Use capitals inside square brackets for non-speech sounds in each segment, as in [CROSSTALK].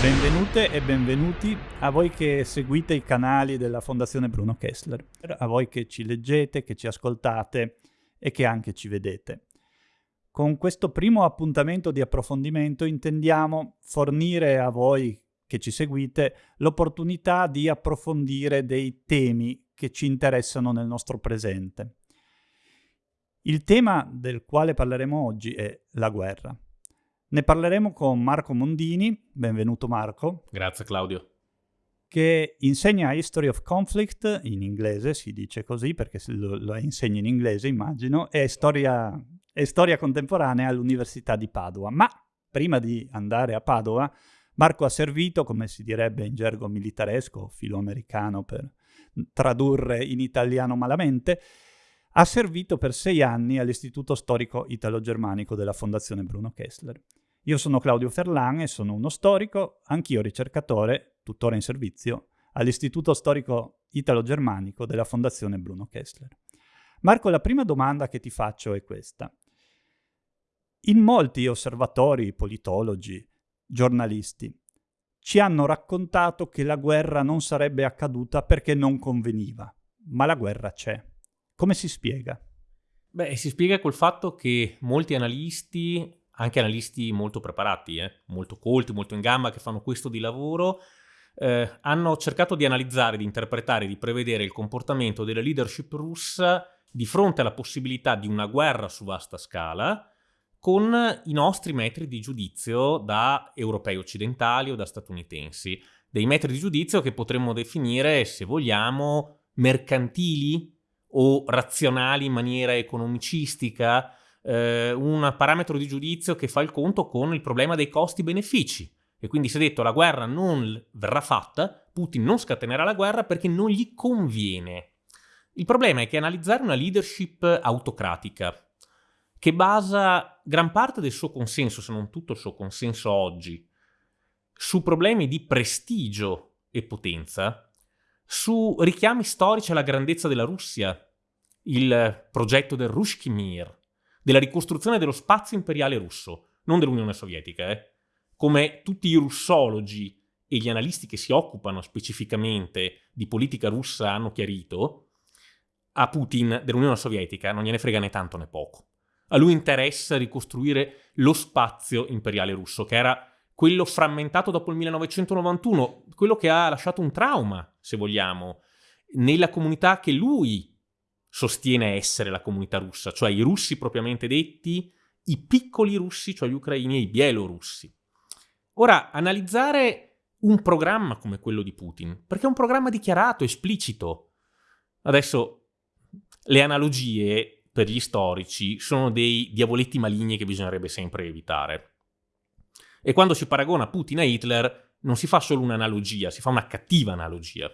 Benvenute e benvenuti a voi che seguite i canali della Fondazione Bruno Kessler, a voi che ci leggete, che ci ascoltate e che anche ci vedete. Con questo primo appuntamento di approfondimento intendiamo fornire a voi che ci seguite l'opportunità di approfondire dei temi che ci interessano nel nostro presente. Il tema del quale parleremo oggi è la guerra. Ne parleremo con Marco Mondini, benvenuto Marco. Grazie Claudio. Che insegna History of Conflict, in inglese si dice così perché lo, lo insegna in inglese immagino, e storia, e storia contemporanea all'Università di Padova. Ma prima di andare a Padova, Marco ha servito, come si direbbe in gergo militaresco, filoamericano per tradurre in italiano malamente, ha servito per sei anni all'Istituto Storico Italo-Germanico della Fondazione Bruno Kessler. Io sono Claudio Ferlan e sono uno storico, anch'io ricercatore, tuttora in servizio, all'Istituto Storico Italo-Germanico della Fondazione Bruno Kessler. Marco, la prima domanda che ti faccio è questa. In molti osservatori, politologi, giornalisti, ci hanno raccontato che la guerra non sarebbe accaduta perché non conveniva, ma la guerra c'è. Come si spiega? Beh, si spiega col fatto che molti analisti, anche analisti molto preparati, eh, molto colti, molto in gamba, che fanno questo di lavoro, eh, hanno cercato di analizzare, di interpretare, di prevedere il comportamento della leadership russa di fronte alla possibilità di una guerra su vasta scala con i nostri metri di giudizio da europei occidentali o da statunitensi. Dei metri di giudizio che potremmo definire, se vogliamo, mercantili o razionali in maniera economicistica, eh, un parametro di giudizio che fa il conto con il problema dei costi-benefici. E quindi si è detto la guerra non verrà fatta, Putin non scatenerà la guerra perché non gli conviene. Il problema è che analizzare una leadership autocratica, che basa gran parte del suo consenso, se non tutto il suo consenso oggi, su problemi di prestigio e potenza, su richiami storici alla grandezza della Russia, il progetto del Rushkimir, della ricostruzione dello spazio imperiale russo, non dell'Unione Sovietica, eh? come tutti i russologi e gli analisti che si occupano specificamente di politica russa hanno chiarito, a Putin dell'Unione Sovietica non gliene frega né tanto né poco. A lui interessa ricostruire lo spazio imperiale russo, che era quello frammentato dopo il 1991, quello che ha lasciato un trauma, se vogliamo, nella comunità che lui sostiene essere la comunità russa, cioè i russi propriamente detti, i piccoli russi, cioè gli ucraini e i bielorussi. Ora, analizzare un programma come quello di Putin, perché è un programma dichiarato, esplicito. Adesso, le analogie per gli storici sono dei diavoletti maligni che bisognerebbe sempre evitare. E quando si paragona Putin a Hitler non si fa solo un'analogia, si fa una cattiva analogia.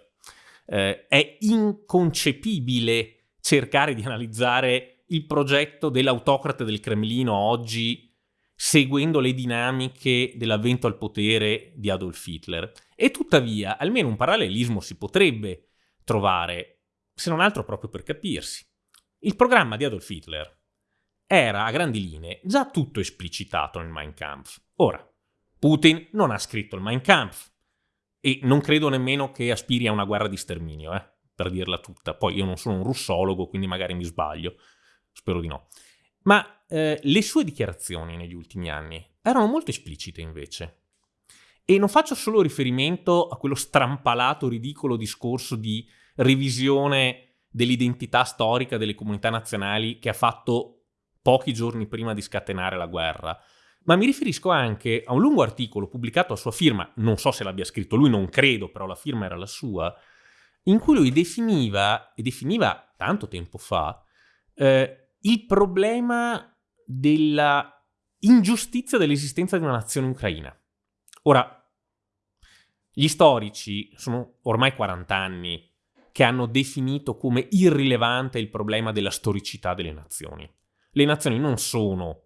Eh, è inconcepibile cercare di analizzare il progetto dell'autocrate del Cremlino oggi seguendo le dinamiche dell'avvento al potere di Adolf Hitler. E tuttavia, almeno un parallelismo si potrebbe trovare, se non altro proprio per capirsi. Il programma di Adolf Hitler era a grandi linee già tutto esplicitato nel Mein Kampf. Ora, Putin non ha scritto il Mein Kampf e non credo nemmeno che aspiri a una guerra di sterminio, eh, per dirla tutta. Poi io non sono un russologo, quindi magari mi sbaglio, spero di no. Ma eh, le sue dichiarazioni negli ultimi anni erano molto esplicite invece. E non faccio solo riferimento a quello strampalato, ridicolo discorso di revisione dell'identità storica delle comunità nazionali che ha fatto pochi giorni prima di scatenare la guerra, ma mi riferisco anche a un lungo articolo pubblicato a sua firma, non so se l'abbia scritto lui, non credo, però la firma era la sua, in cui lui definiva, e definiva tanto tempo fa, eh, il problema della ingiustizia dell'esistenza di una nazione ucraina. Ora, gli storici sono ormai 40 anni che hanno definito come irrilevante il problema della storicità delle nazioni. Le nazioni non sono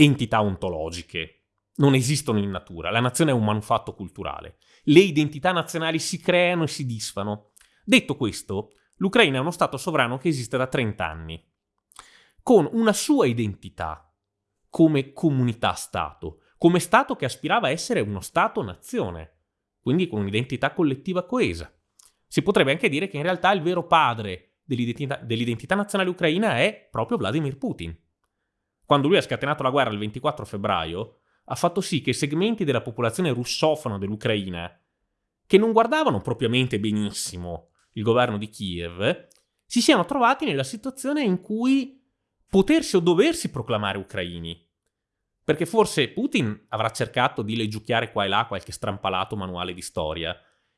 entità ontologiche, non esistono in natura, la nazione è un manufatto culturale. Le identità nazionali si creano e si disfano. Detto questo, l'Ucraina è uno Stato sovrano che esiste da 30 anni, con una sua identità come comunità-Stato, come Stato che aspirava a essere uno Stato-nazione, quindi con un'identità collettiva coesa. Si potrebbe anche dire che in realtà il vero padre dell'identità, dell'identità nazionale ucraina è proprio Vladimir Putin. Quando lui ha scatenato la guerra il 24 febbraio, ha fatto sì che segmenti della popolazione russofona dell'Ucraina, che non guardavano propriamente benissimo il governo di Kiev, si siano trovati nella situazione in cui potersi o doversi proclamare ucraini. Perché forse Putin avrà cercato di leggiucchiare qua e là qualche strampalato manuale di storia,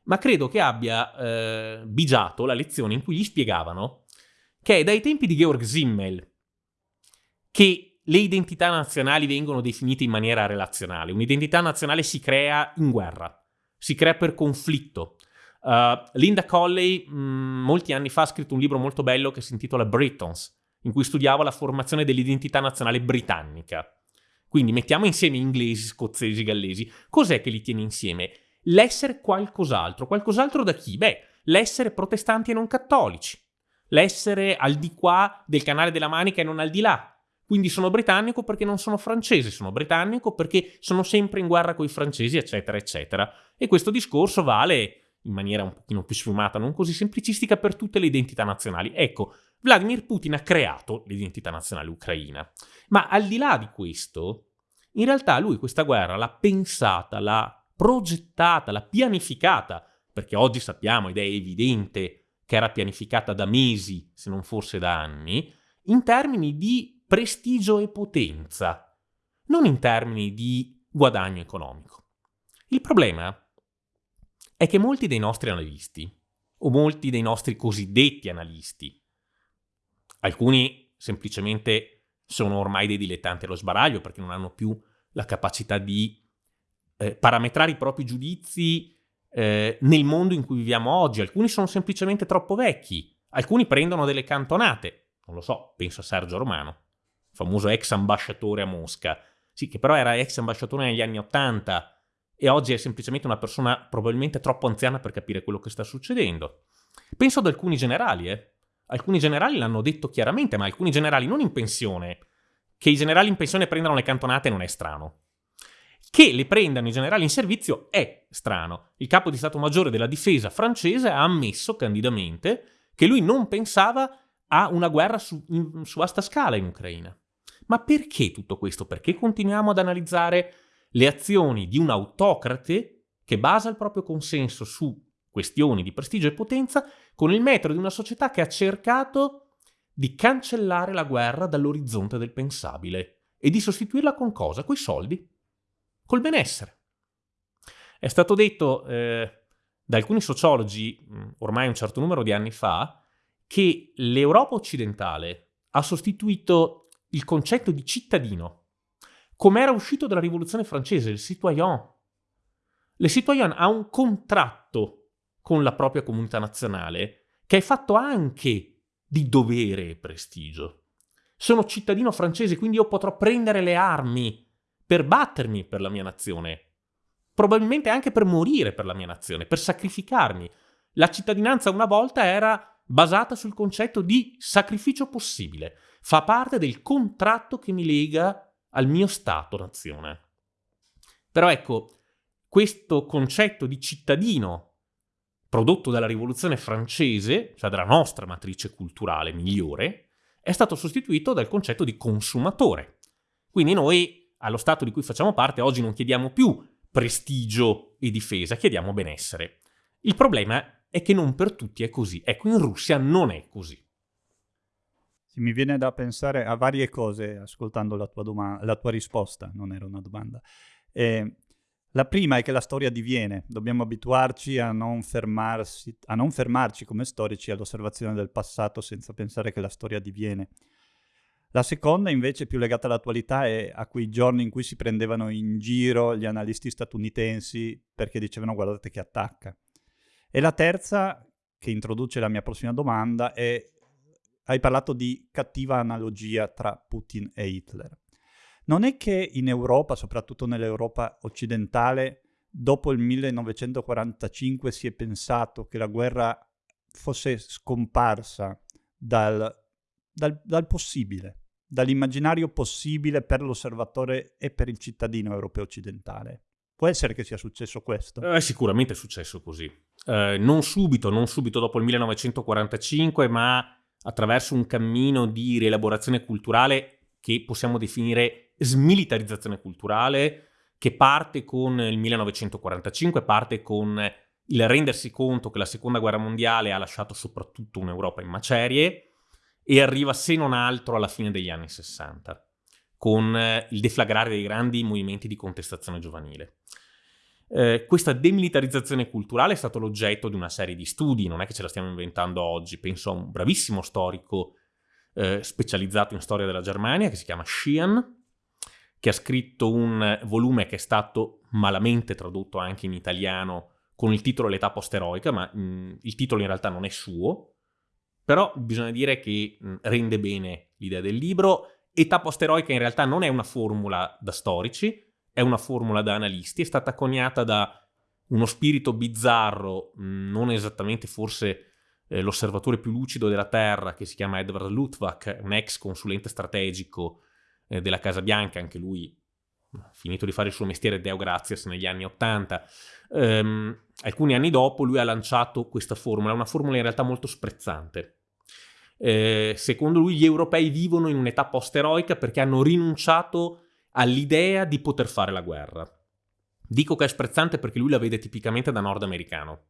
ma credo che abbia eh, bigiato la lezione in cui gli spiegavano che è dai tempi di Georg Simmel che le identità nazionali vengono definite in maniera relazionale. Un'identità nazionale si crea in guerra, si crea per conflitto, Uh, Linda Colley mh, mm, molti anni fa ha scritto un libro molto bello che si intitola Britons, in cui studiava la formazione dell'identità nazionale britannica. Quindi mettiamo insieme inglesi, scozzesi, gallesi. Cos'è che li tiene insieme? L'essere qualcos'altro. Qualcos'altro da chi? Beh, l'essere protestanti e non cattolici. L'essere al di qua del canale della Manica e non al di là. Quindi sono britannico perché non sono francese, sono britannico perché sono sempre in guerra con i francesi, eccetera, eccetera. E questo discorso vale in maniera un pochino più sfumata, non così semplicistica, per tutte le identità nazionali. Ecco, Vladimir Putin ha creato l'identità nazionale ucraina. Ma al di là di questo, in realtà lui questa guerra l'ha pensata, l'ha progettata, l'ha pianificata, perché oggi sappiamo ed è evidente che era pianificata da mesi, se non forse da anni, in termini di prestigio e potenza, non in termini di guadagno economico. Il problema è che molti dei nostri analisti, o molti dei nostri cosiddetti analisti, alcuni semplicemente sono ormai dei dilettanti allo sbaraglio perché non hanno più la capacità di eh, parametrare i propri giudizi eh, nel mondo in cui viviamo oggi. Alcuni sono semplicemente troppo vecchi, alcuni prendono delle cantonate. Non lo so, penso a Sergio Romano, famoso ex ambasciatore a Mosca. Sì, che però era ex ambasciatore negli anni Ottanta e oggi è semplicemente una persona probabilmente troppo anziana per capire quello che sta succedendo. Penso ad alcuni generali, eh. Alcuni generali l'hanno detto chiaramente, ma alcuni generali non in pensione. Che i generali in pensione prendano le cantonate non è strano. Che le prendano i generali in servizio è strano. Il capo di Stato Maggiore della difesa francese ha ammesso candidamente che lui non pensava a una guerra su, in, su vasta scala in Ucraina. Ma perché tutto questo? Perché continuiamo ad analizzare le azioni di un autocrate che basa il proprio consenso su questioni di prestigio e potenza con il metodo di una società che ha cercato di cancellare la guerra dall'orizzonte del pensabile e di sostituirla con cosa? Coi soldi, col benessere. È stato detto eh, da alcuni sociologi, mm, ormai un certo numero di anni fa, che l'Europa occidentale ha sostituito il concetto di cittadino come era uscito dalla rivoluzione francese, il citoyen. Le citoyen ha un contratto con la propria comunità nazionale che è fatto anche di dovere e prestigio. Sono cittadino francese, quindi io potrò prendere le armi per battermi per la mia nazione, probabilmente anche per morire per la mia nazione, per sacrificarmi. La cittadinanza una volta era basata sul concetto di sacrificio possibile, fa parte del contratto che mi lega al mio Stato-nazione. Però ecco, questo concetto di cittadino prodotto dalla rivoluzione francese, cioè dalla nostra matrice culturale migliore, è stato sostituito dal concetto di consumatore. Quindi noi, allo Stato di cui facciamo parte, oggi non chiediamo più prestigio e difesa, chiediamo benessere. Il problema è che non per tutti è così. Ecco, in Russia non è così. Sì, mi viene da pensare a varie cose ascoltando la tua, doma- la tua risposta, non era una domanda. Eh, la prima è che la storia diviene, dobbiamo abituarci a non, fermarsi, a non fermarci come storici all'osservazione del passato senza pensare che la storia diviene. La seconda invece più legata all'attualità è a quei giorni in cui si prendevano in giro gli analisti statunitensi perché dicevano guardate che attacca. E la terza, che introduce la mia prossima domanda, è hai parlato di cattiva analogia tra Putin e Hitler. Non è che in Europa, soprattutto nell'Europa occidentale, dopo il 1945 si è pensato che la guerra fosse scomparsa dal, dal, dal possibile, dall'immaginario possibile per l'osservatore e per il cittadino europeo occidentale. Può essere che sia successo questo? Eh, sicuramente è successo così. Eh, non subito, non subito dopo il 1945, ma attraverso un cammino di rielaborazione culturale che possiamo definire smilitarizzazione culturale, che parte con il 1945, parte con il rendersi conto che la seconda guerra mondiale ha lasciato soprattutto un'Europa in macerie e arriva se non altro alla fine degli anni 60 con il deflagrare dei grandi movimenti di contestazione giovanile. Eh, questa demilitarizzazione culturale è stato l'oggetto di una serie di studi, non è che ce la stiamo inventando oggi, penso a un bravissimo storico eh, specializzato in storia della Germania che si chiama Sheehan, che ha scritto un volume che è stato malamente tradotto anche in italiano con il titolo L'età posteroica, ma mh, il titolo in realtà non è suo, però bisogna dire che mh, rende bene l'idea del libro. Età posteroica in realtà non è una formula da storici, è una formula da analisti, è stata coniata da uno spirito bizzarro, non esattamente forse eh, l'osservatore più lucido della Terra, che si chiama Edward Luttwak, un ex consulente strategico eh, della Casa Bianca, anche lui finito di fare il suo mestiere Deo Grazias negli anni Ottanta. Um, alcuni anni dopo lui ha lanciato questa formula, una formula in realtà molto sprezzante. Eh, secondo lui gli europei vivono in un'età post-eroica perché hanno rinunciato all'idea di poter fare la guerra. Dico che è sprezzante perché lui la vede tipicamente da nordamericano.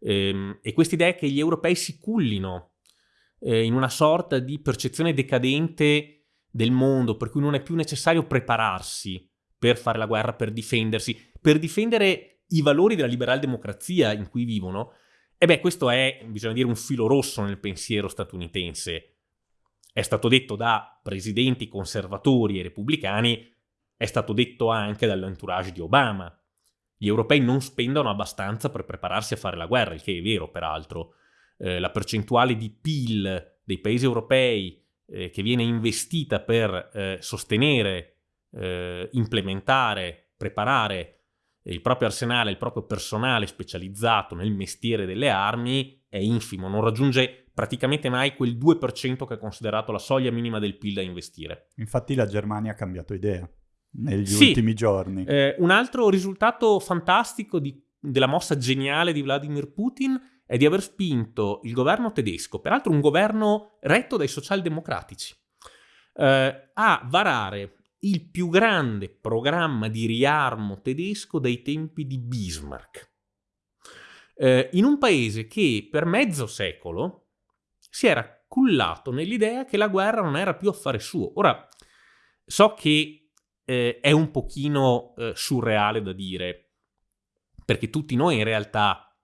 Eh, e questa idea che gli europei si cullino eh, in una sorta di percezione decadente del mondo, per cui non è più necessario prepararsi per fare la guerra, per difendersi, per difendere i valori della liberal democrazia in cui vivono, e beh, questo è, bisogna dire, un filo rosso nel pensiero statunitense. È stato detto da presidenti conservatori e repubblicani, è stato detto anche dall'entourage di Obama. Gli europei non spendono abbastanza per prepararsi a fare la guerra, il che è vero, peraltro. Eh, la percentuale di PIL dei paesi europei eh, che viene investita per eh, sostenere, eh, implementare, preparare il proprio arsenale, il proprio personale specializzato nel mestiere delle armi è infimo, non raggiunge praticamente mai quel 2% che è considerato la soglia minima del PIL da investire. Infatti la Germania ha cambiato idea negli sì, ultimi giorni. Eh, un altro risultato fantastico di, della mossa geniale di Vladimir Putin è di aver spinto il governo tedesco, peraltro un governo retto dai socialdemocratici, eh, a varare il più grande programma di riarmo tedesco dai tempi di Bismarck. Eh, in un paese che per mezzo secolo si era cullato nell'idea che la guerra non era più affare suo. Ora, so che eh, è un pochino eh, surreale da dire, perché tutti noi in realtà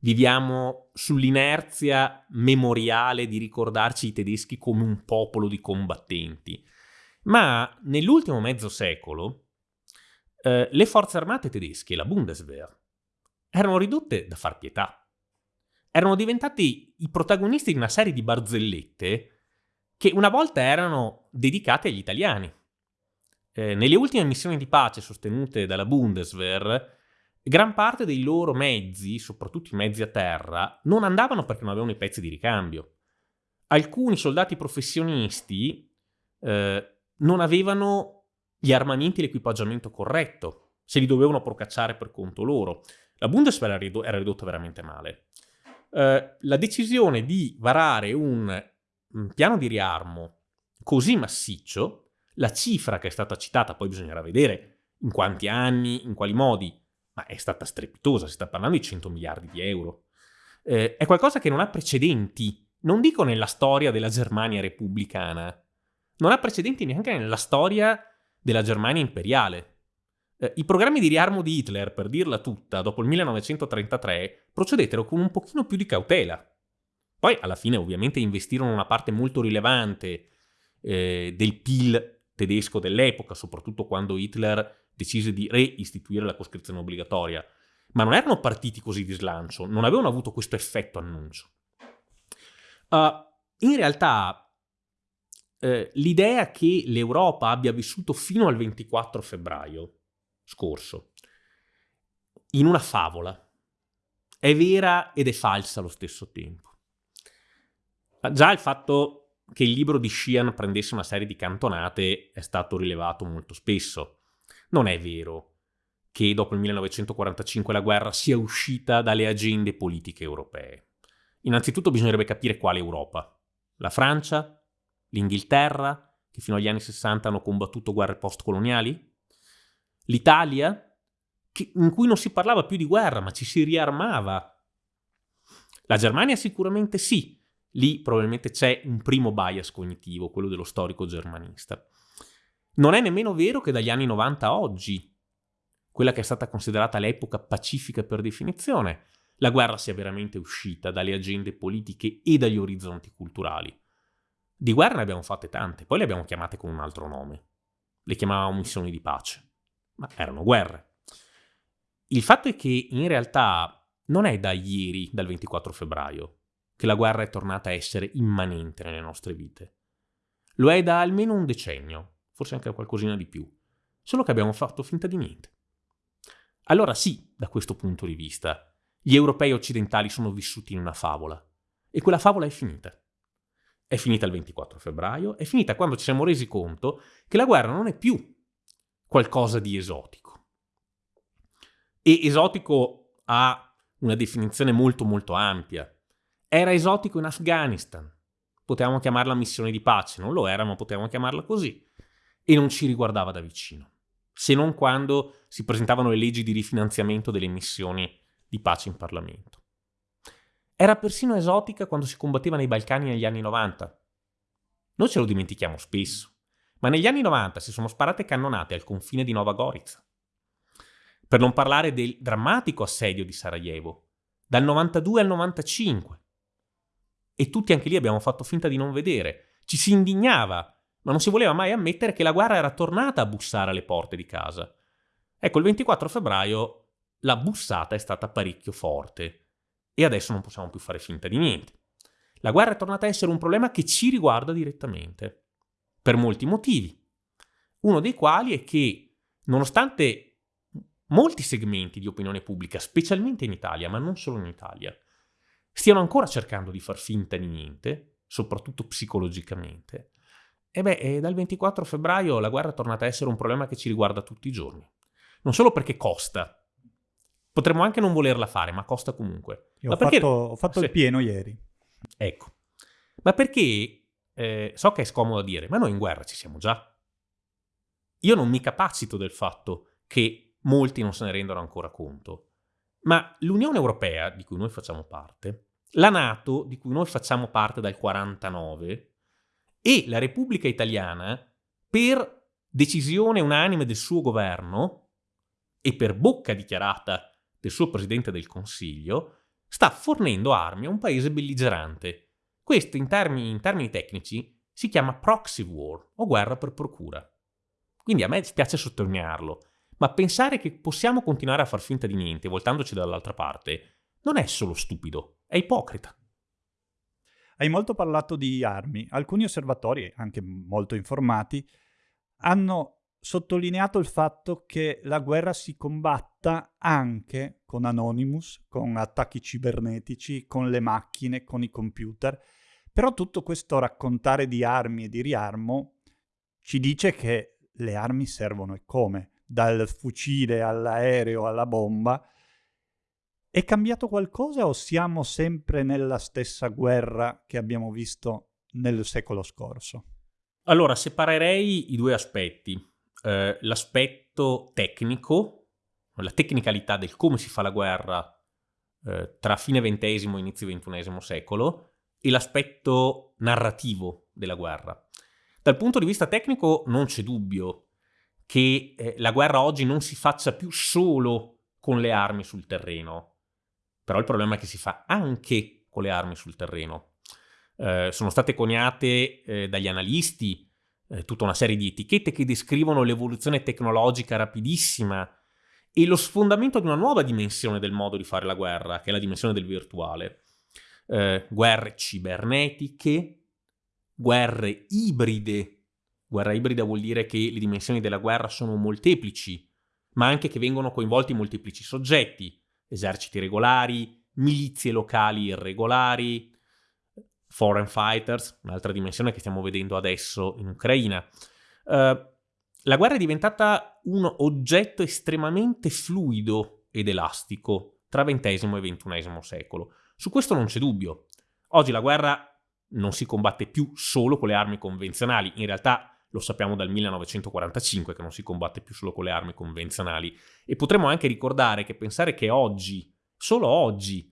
viviamo sull'inerzia memoriale di ricordarci i tedeschi come un popolo di combattenti. Ma nell'ultimo mezzo secolo eh, le forze armate tedesche, la Bundeswehr, erano ridotte da far pietà. Erano diventati i protagonisti di una serie di barzellette che una volta erano dedicate agli italiani. Eh, nelle ultime missioni di pace sostenute dalla Bundeswehr, gran parte dei loro mezzi, soprattutto i mezzi a terra, non andavano perché non avevano i pezzi di ricambio. Alcuni soldati professionisti eh, non avevano gli armamenti e l'equipaggiamento corretto, se li dovevano procacciare per conto loro. La Bundeswehr era ridotta veramente male. Eh, la decisione di varare un, un piano di riarmo così massiccio, la cifra che è stata citata, poi bisognerà vedere in quanti anni, in quali modi, ma è stata strepitosa, si sta parlando di 100 miliardi di euro. Eh, è qualcosa che non ha precedenti, non dico nella storia della Germania repubblicana, non ha precedenti neanche nella storia della Germania imperiale. Eh, I programmi di riarmo di Hitler, per dirla tutta, dopo il 1933, procedettero con un pochino più di cautela. Poi, alla fine, ovviamente, investirono una parte molto rilevante eh, del PIL tedesco dell'epoca, soprattutto quando Hitler decise di reistituire la coscrizione obbligatoria. Ma non erano partiti così di slancio, non avevano avuto questo effetto annuncio. Uh, in realtà eh, l'idea che l'Europa abbia vissuto fino al 24 febbraio scorso in una favola è vera ed è falsa allo stesso tempo. Già il fatto che il libro di Sheehan prendesse una serie di cantonate è stato rilevato molto spesso. Non è vero che dopo il 1945 la guerra sia uscita dalle agende politiche europee. Innanzitutto bisognerebbe capire quale Europa. La Francia? L'Inghilterra? Che fino agli anni 60 hanno combattuto guerre postcoloniali? L'Italia? In cui non si parlava più di guerra, ma ci si riarmava. La Germania sicuramente sì, lì probabilmente c'è un primo bias cognitivo, quello dello storico germanista. Non è nemmeno vero che dagli anni 90 a oggi, quella che è stata considerata l'epoca pacifica per definizione, la guerra sia veramente uscita dalle agende politiche e dagli orizzonti culturali. Di guerra ne abbiamo fatte tante, poi le abbiamo chiamate con un altro nome. Le chiamavamo missioni di pace, ma erano guerre. Il fatto è che in realtà non è da ieri, dal 24 febbraio, che la guerra è tornata a essere immanente nelle nostre vite. Lo è da almeno un decennio, forse anche qualcosina di più, solo che abbiamo fatto finta di niente. Allora sì, da questo punto di vista, gli europei occidentali sono vissuti in una favola, e quella favola è finita. È finita il 24 febbraio, è finita quando ci siamo resi conto che la guerra non è più qualcosa di esotico. E esotico ha una definizione molto molto ampia. Era esotico in Afghanistan. Potevamo chiamarla missione di pace, non lo era, ma potevamo chiamarla così. E non ci riguardava da vicino, se non quando si presentavano le leggi di rifinanziamento delle missioni di pace in Parlamento. Era persino esotica quando si combatteva nei Balcani negli anni 90. Noi ce lo dimentichiamo spesso, ma negli anni 90 si sono sparate cannonate al confine di Nova Gorica. Per non parlare del drammatico assedio di Sarajevo, dal 92 al 95, e tutti anche lì abbiamo fatto finta di non vedere. Ci si indignava, ma non si voleva mai ammettere che la guerra era tornata a bussare alle porte di casa. Ecco, il 24 febbraio la bussata è stata parecchio forte e adesso non possiamo più fare finta di niente. La guerra è tornata a essere un problema che ci riguarda direttamente, per molti motivi. Uno dei quali è che, nonostante molti segmenti di opinione pubblica, specialmente in Italia, ma non solo in Italia, stiano ancora cercando di far finta di niente, soprattutto psicologicamente, e beh, eh, dal 24 febbraio la guerra è tornata a essere un problema che ci riguarda tutti i giorni. Non solo perché costa, potremmo anche non volerla fare, ma costa comunque. Ma ho, perché... fatto, ho fatto Sì. il pieno ieri. Ecco. Ma perché, eh, so che è scomodo dire, ma noi in guerra ci siamo già. Io non mi capacito del fatto che molti non se ne rendono ancora conto. Ma l'Unione Europea, di cui noi facciamo parte, la Nato, di cui noi facciamo parte dal 49, e la Repubblica Italiana, per decisione unanime del suo governo e per bocca dichiarata del suo Presidente del Consiglio, sta fornendo armi a un paese belligerante. Questo in termini, in termini tecnici si chiama proxy war o guerra per procura. Quindi a me spiace sottolinearlo, ma pensare che possiamo continuare a far finta di niente voltandoci dall'altra parte non è solo stupido, è ipocrita. Hai molto parlato di armi. Alcuni osservatori, anche molto informati, hanno sottolineato il fatto che la guerra si combatta anche con Anonymous, con attacchi cibernetici, con le macchine, con i computer. Però tutto questo raccontare di armi e di riarmo ci dice che le armi servono e come, dal fucile all'aereo alla bomba. È cambiato qualcosa o siamo sempre nella stessa guerra che abbiamo visto nel secolo scorso? Allora, separerei i due aspetti. Eh, l'aspetto tecnico, la tecnicalità del come si fa la guerra eh, tra fine XX e inizio XXI secolo, e l'aspetto narrativo della guerra. Dal punto di vista tecnico non c'è dubbio che eh, la guerra oggi non si faccia più solo con le armi sul terreno, però il problema è che si fa anche con le armi sul terreno. Eh, sono state coniate eh, dagli analisti eh, tutta una serie di etichette che descrivono l'evoluzione tecnologica rapidissima e lo sfondamento di una nuova dimensione del modo di fare la guerra, che è la dimensione del virtuale. Eh, guerre cibernetiche, guerre ibride. Guerra ibrida vuol dire che le dimensioni della guerra sono molteplici, ma anche che vengono coinvolti molteplici soggetti, eserciti regolari, milizie locali irregolari, foreign fighters, un'altra dimensione che stiamo vedendo adesso in Ucraina. Uh, la guerra è diventata un oggetto estremamente fluido ed elastico tra XX e XXI secolo. Su questo non c'è dubbio. Oggi la guerra non si combatte più solo con le armi convenzionali, in realtà lo sappiamo dal 1945 che non si combatte più solo con le armi convenzionali e potremmo anche ricordare che pensare che oggi, solo oggi,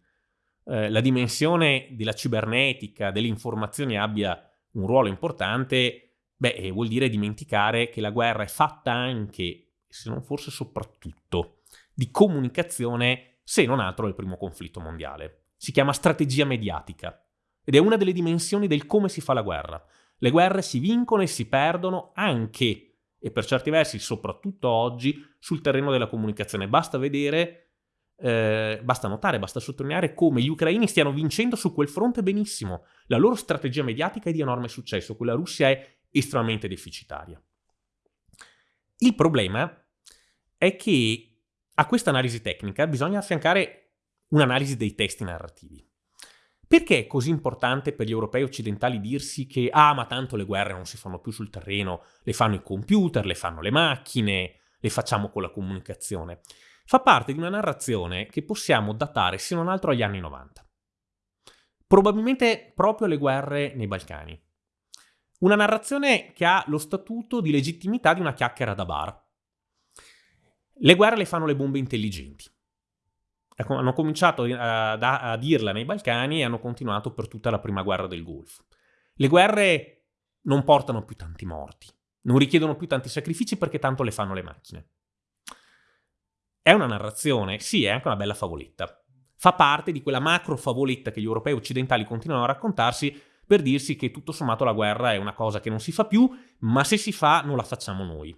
eh, la dimensione della cibernetica, delle informazioni abbia un ruolo importante Beh, eh, vuol dire dimenticare che la guerra è fatta anche, se non forse soprattutto, di comunicazione, se non altro del primo conflitto mondiale. Si chiama strategia mediatica ed è una delle dimensioni del come si fa la guerra. Le guerre si vincono e si perdono anche, e per certi versi soprattutto oggi, sul terreno della comunicazione. Basta vedere, eh, basta notare, basta sottolineare come gli ucraini stiano vincendo su quel fronte benissimo. La loro strategia mediatica è di enorme successo, quella russia è estremamente deficitaria. Il problema è che a questa analisi tecnica bisogna affiancare un'analisi dei testi narrativi. Perché è così importante per gli europei occidentali dirsi che ah, ma tanto le guerre non si fanno più sul terreno, le fanno i computer, le fanno le macchine, le facciamo con la comunicazione? Fa parte di una narrazione che possiamo datare se non altro agli anni 90. Probabilmente proprio le guerre nei Balcani. Una narrazione che ha lo statuto di legittimità di una chiacchiera da bar. Le guerre le fanno le bombe intelligenti. Ecco, hanno cominciato a, a dirla nei Balcani e hanno continuato per tutta la prima guerra del Golfo. Le guerre non portano più tanti morti, non richiedono più tanti sacrifici perché tanto le fanno le macchine. È una narrazione, sì, è anche una bella favoletta. Fa parte di quella macro favoletta che gli europei occidentali continuano a raccontarsi per dirsi che tutto sommato la guerra è una cosa che non si fa più, ma se si fa non la facciamo noi.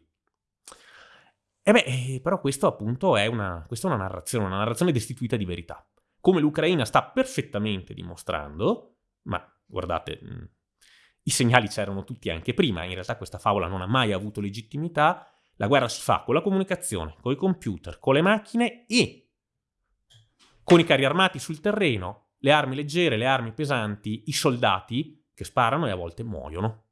E beh, eh, però questo appunto è una, è una narrazione, una narrazione destituita di verità. Come l'Ucraina sta perfettamente dimostrando, ma guardate, mm, i segnali c'erano tutti anche prima, in realtà questa favola non ha mai avuto legittimità, la guerra si fa con la comunicazione, con i computer, con le macchine e con i carri armati sul terreno, le armi leggere, le armi pesanti, i soldati che sparano e a volte muoiono.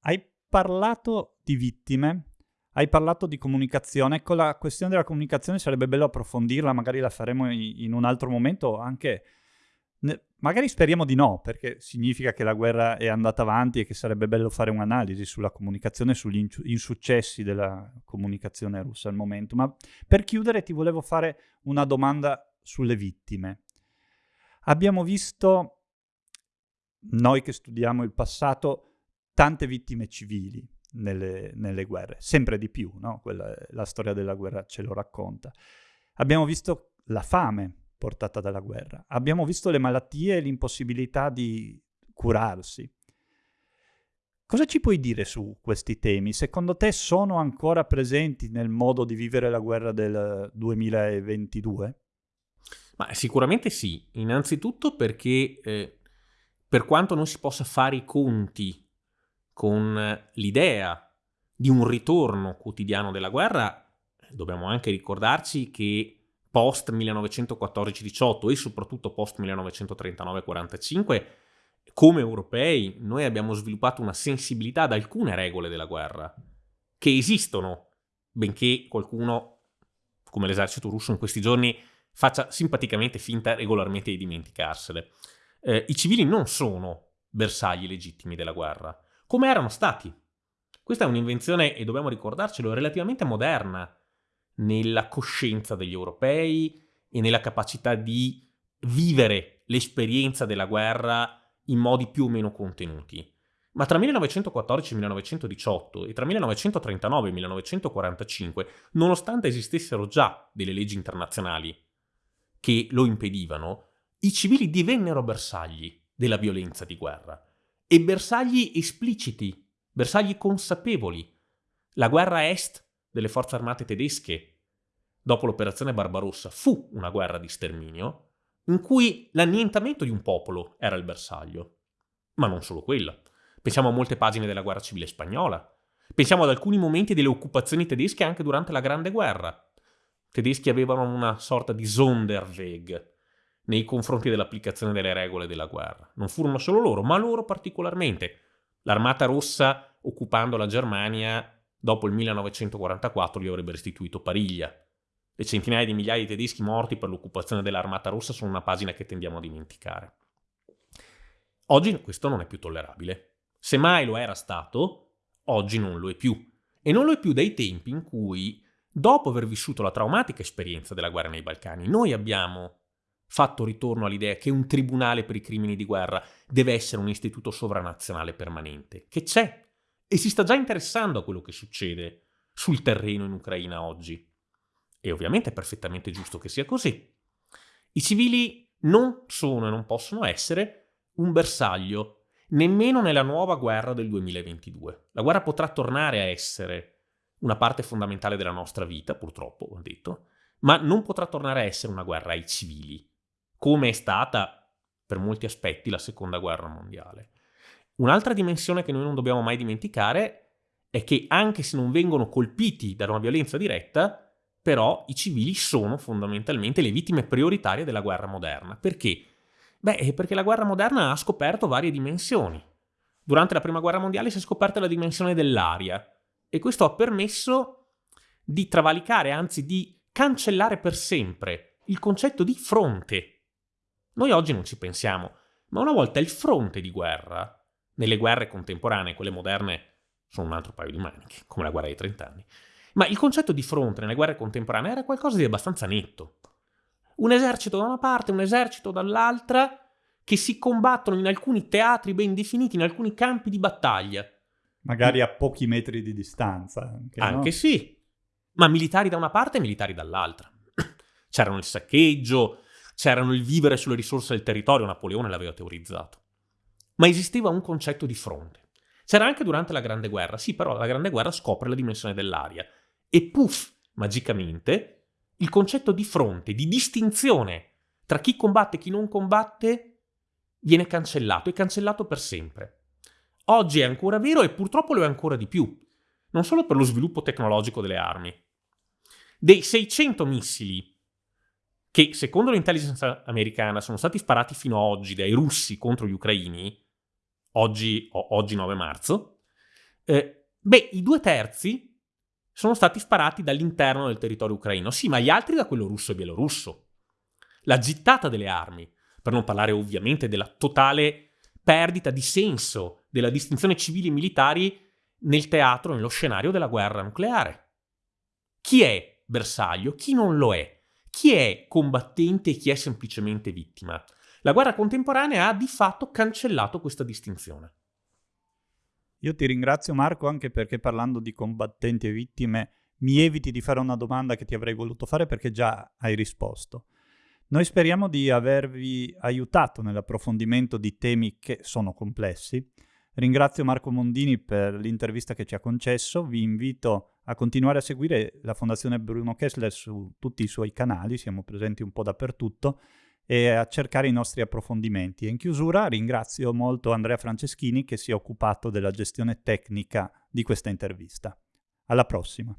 Hai parlato di vittime, hai parlato di comunicazione, con la questione della comunicazione sarebbe bello approfondirla, magari la faremo in un altro momento, anche magari speriamo di no, perché significa che la guerra è andata avanti e che sarebbe bello fare un'analisi sulla comunicazione, sugli insuccessi della comunicazione russa al momento. Ma per chiudere ti volevo fare una domanda sulle vittime. Abbiamo visto, noi che studiamo il passato, tante vittime civili nelle, nelle guerre, sempre di più, no? Quella, la storia della guerra ce lo racconta. Abbiamo visto la fame portata dalla guerra, abbiamo visto le malattie e l'impossibilità di curarsi. Cosa ci puoi dire su questi temi? Secondo te sono ancora presenti nel modo di vivere la guerra del 2022? Ma sicuramente sì, innanzitutto perché eh, per quanto non si possa fare i conti con l'idea di un ritorno quotidiano della guerra, dobbiamo anche ricordarci che post 1914-18 e soprattutto post 1939-45, come europei, noi abbiamo sviluppato una sensibilità ad alcune regole della guerra, che esistono, benché qualcuno, come l'esercito russo in questi giorni, faccia simpaticamente finta regolarmente di dimenticarsele. Eh, I civili non sono bersagli legittimi della guerra, come erano stati. Questa è un'invenzione, e dobbiamo ricordarcelo, relativamente moderna nella coscienza degli europei e nella capacità di vivere l'esperienza della guerra in modi più o meno contenuti. Ma tra 1914 e 1918 e tra 1939 e 1945, nonostante esistessero già delle leggi internazionali che lo impedivano, i civili divennero bersagli della violenza di guerra e bersagli espliciti, bersagli consapevoli. La guerra est delle forze armate tedesche dopo l'operazione Barbarossa fu una guerra di sterminio in cui l'annientamento di un popolo era il bersaglio. Ma non solo quella. Pensiamo a molte pagine della guerra civile spagnola. Pensiamo ad alcuni momenti delle occupazioni tedesche anche durante la Grande Guerra tedeschi avevano una sorta di Sonderweg nei confronti dell'applicazione delle regole della guerra. Non furono solo loro, ma loro particolarmente. L'armata rossa, occupando la Germania, dopo il 1944 gli avrebbe restituito Pariglia. Le centinaia di migliaia di tedeschi morti per l'occupazione dell'Armata Rossa sono una pagina che tendiamo a dimenticare. Oggi questo non è più tollerabile. Se mai lo era stato, oggi non lo è più. E non lo è più dai tempi in cui, dopo aver vissuto la traumatica esperienza della guerra nei Balcani, noi abbiamo fatto ritorno all'idea che un tribunale per i crimini di guerra deve essere un istituto sovranazionale permanente, che c'è e si sta già interessando a quello che succede sul terreno in Ucraina oggi. E ovviamente è perfettamente giusto che sia così. I civili non sono e non possono essere un bersaglio, nemmeno nella nuova guerra del 2022. La guerra potrà tornare a essere una parte fondamentale della nostra vita, purtroppo, ho detto, ma non potrà tornare a essere una guerra ai civili come è stata per molti aspetti la seconda guerra mondiale. Un'altra dimensione che noi non dobbiamo mai dimenticare è che anche se non vengono colpiti da una violenza diretta, però i civili sono fondamentalmente le vittime prioritarie della guerra moderna. Perché? Beh, perché la guerra moderna ha scoperto varie dimensioni. Durante la prima guerra mondiale si è scoperta la dimensione dell'aria e questo ha permesso di travalicare, anzi di cancellare per sempre il concetto di fronte noi oggi non ci pensiamo, ma una volta il fronte di guerra, nelle guerre contemporanee, quelle moderne sono un altro paio di maniche, come la guerra dei trent'anni, ma il concetto di fronte nelle guerre contemporanee era qualcosa di abbastanza netto. Un esercito da una parte, un esercito dall'altra, che si combattono in alcuni teatri ben definiti, in alcuni campi di battaglia. Magari a pochi metri di distanza. Anche, anche no? sì, ma militari da una parte e militari dall'altra. [CLEARS THROAT] C'erano il saccheggio, c'erano il vivere sulle risorse del territorio, Napoleone l'aveva teorizzato. Ma esisteva un concetto di fronte. C'era anche durante la Grande Guerra, sì, però la Grande Guerra scopre la dimensione dell'aria. E puff, magicamente, il concetto di fronte, di distinzione tra chi combatte e chi non combatte, viene cancellato e cancellato per sempre. Oggi è ancora vero e purtroppo lo è ancora di più, non solo per lo sviluppo tecnologico delle armi. Dei 600 missili che secondo l'intelligence americana sono stati sparati fino ad oggi dai russi contro gli ucraini, oggi, oggi 9 marzo, eh, beh, i due terzi sono stati sparati dall'interno del territorio ucraino, sì, ma gli altri da quello russo e bielorusso. La gittata delle armi, per non parlare ovviamente della totale perdita di senso della distinzione civili e militari nel teatro, nello scenario della guerra nucleare. Chi è bersaglio? Chi non lo è? chi è combattente e chi è semplicemente vittima. La guerra contemporanea ha di fatto cancellato questa distinzione. Io ti ringrazio Marco anche perché parlando di combattenti e vittime mi eviti di fare una domanda che ti avrei voluto fare perché già hai risposto. Noi speriamo di avervi aiutato nell'approfondimento di temi che sono complessi. Ringrazio Marco Mondini per l'intervista che ci ha concesso, vi invito a continuare a seguire la Fondazione Bruno Kessler su tutti i suoi canali, siamo presenti un po' dappertutto, e a cercare i nostri approfondimenti. E in chiusura ringrazio molto Andrea Franceschini che si è occupato della gestione tecnica di questa intervista. Alla prossima!